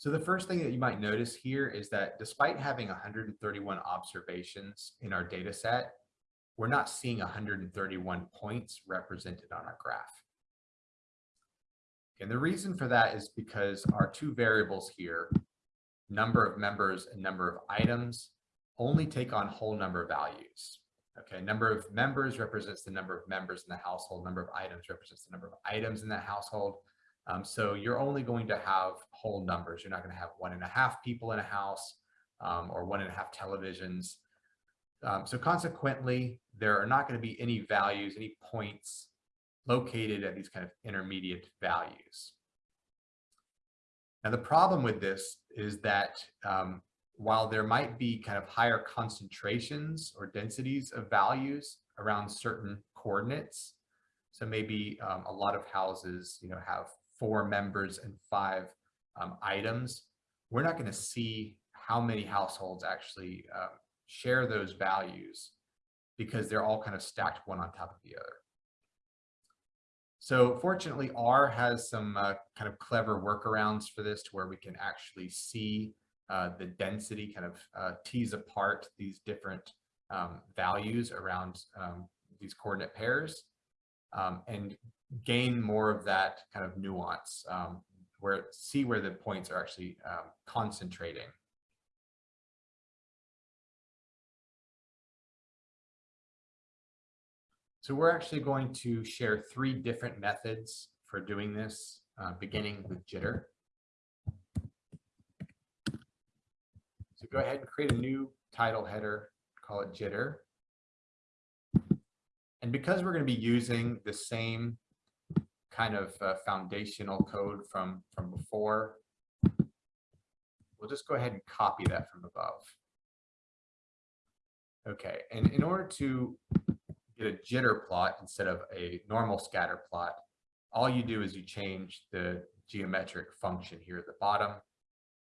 So the first thing that you might notice here is that despite having 131 observations in our data set, we're not seeing 131 points represented on our graph. And the reason for that is because our two variables here, number of members and number of items, only take on whole number values. Okay, number of members represents the number of members in the household, number of items represents the number of items in that household. Um, so you're only going to have whole numbers. You're not going to have one and a half people in a house um, or one and a half televisions. Um, so consequently, there are not going to be any values, any points located at these kind of intermediate values. Now, the problem with this is that um, while there might be kind of higher concentrations or densities of values around certain coordinates, so maybe um, a lot of houses, you know, have four members and five um, items, we're not going to see how many households actually uh, share those values because they're all kind of stacked one on top of the other. So fortunately, R has some uh, kind of clever workarounds for this to where we can actually see uh, the density, kind of uh, tease apart these different um, values around um, these coordinate pairs um, and gain more of that kind of nuance um, where see where the points are actually um, concentrating. So we're actually going to share three different methods for doing this, uh, beginning with jitter. So go ahead and create a new title header, call it jitter. And because we're going to be using the same kind of uh, foundational code from, from before, we'll just go ahead and copy that from above. Okay, and in order to get a jitter plot instead of a normal scatter plot, all you do is you change the geometric function here at the bottom,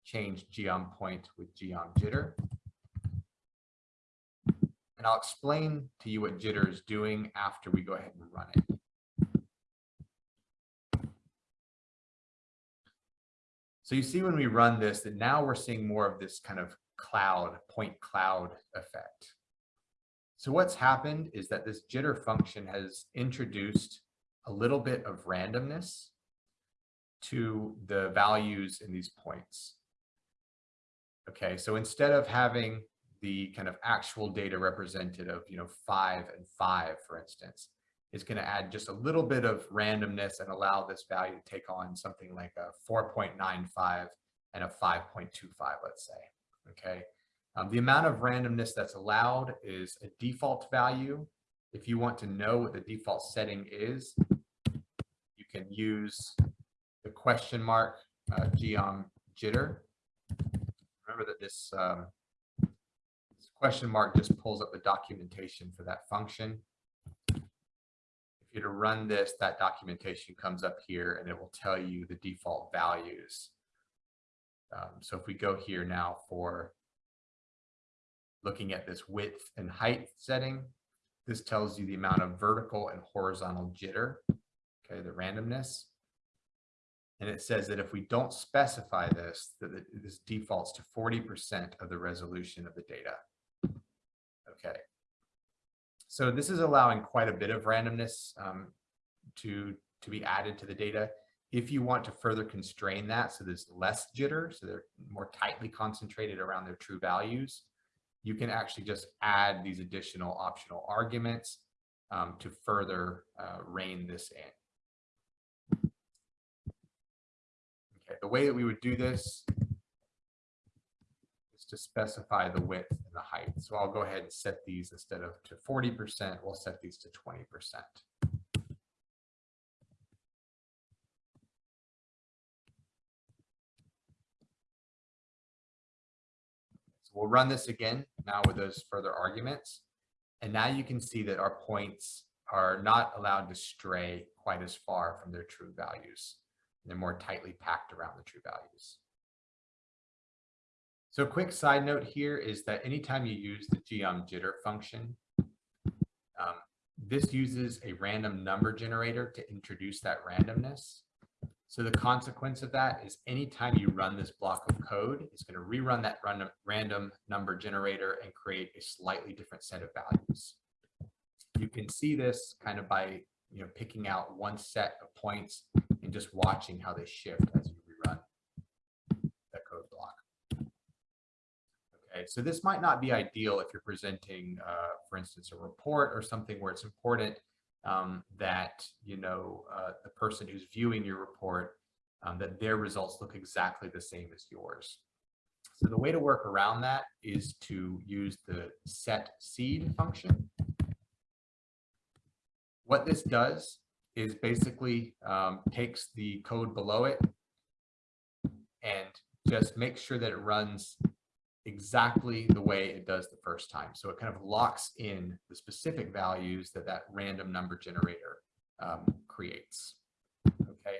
change geom point with geom jitter. And I'll explain to you what jitter is doing after we go ahead and run it. So you see when we run this that now we're seeing more of this kind of cloud, point cloud effect. So what's happened is that this jitter function has introduced a little bit of randomness to the values in these points. Okay, so instead of having the kind of actual data represented of, you know, five and five, for instance, is going to add just a little bit of randomness and allow this value to take on something like a 4.95 and a 5.25, let's say. Okay. Um, the amount of randomness that's allowed is a default value. If you want to know what the default setting is, you can use the question mark uh, geom jitter. Remember that this um, question mark just pulls up the documentation for that function. If you to run this, that documentation comes up here and it will tell you the default values. Um, so if we go here now for looking at this width and height setting, this tells you the amount of vertical and horizontal jitter, okay, the randomness. And it says that if we don't specify this, that this defaults to 40% of the resolution of the data. Okay. So this is allowing quite a bit of randomness um, to, to be added to the data. If you want to further constrain that, so there's less jitter, so they're more tightly concentrated around their true values, you can actually just add these additional optional arguments um, to further uh, rein this in. Okay, the way that we would do this to specify the width and the height. So I'll go ahead and set these instead of to 40%, we'll set these to 20%. So we'll run this again now with those further arguments. And now you can see that our points are not allowed to stray quite as far from their true values. They're more tightly packed around the true values. So a quick side note here is that anytime you use the geom jitter function, um, this uses a random number generator to introduce that randomness. So the consequence of that is anytime you run this block of code, it's going to rerun that run random number generator and create a slightly different set of values. You can see this kind of by, you know, picking out one set of points and just watching how they shift as you rerun that code block. Okay, so this might not be ideal if you're presenting, uh, for instance, a report or something where it's important um, that you know uh, the person who's viewing your report um, that their results look exactly the same as yours. So the way to work around that is to use the set seed function. What this does is basically um, takes the code below it and just makes sure that it runs exactly the way it does the first time. So it kind of locks in the specific values that that random number generator um, creates. Okay,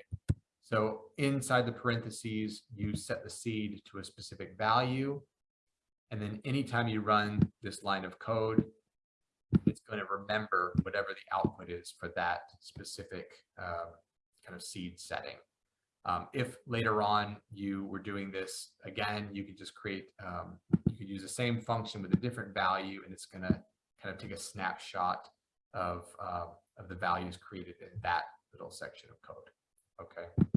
so inside the parentheses, you set the seed to a specific value. And then anytime you run this line of code, it's going to remember whatever the output is for that specific uh, kind of seed setting. Um, if later on you were doing this again, you could just create, um, you could use the same function with a different value and it's going to kind of take a snapshot of, uh, of the values created in that little section of code. Okay.